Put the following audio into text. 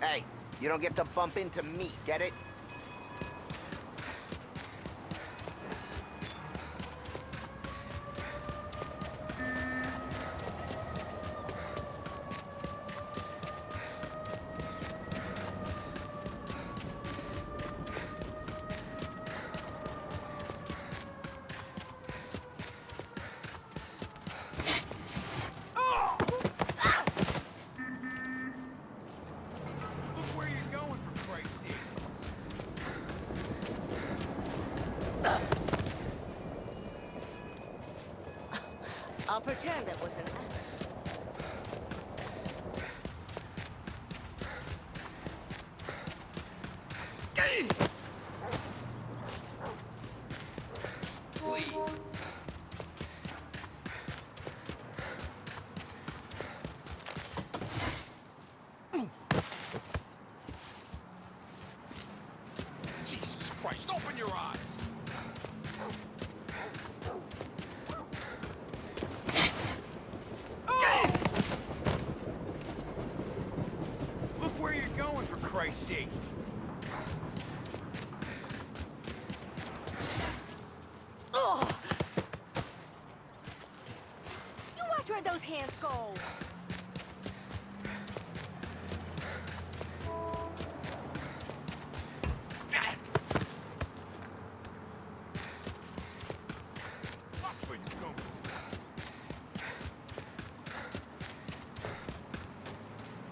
Hey, you don't get to bump into me, get it? I'll pretend it was an accident. Christ, open your eyes! Going, for Christ's sake! Ugh! You watch where those hands go.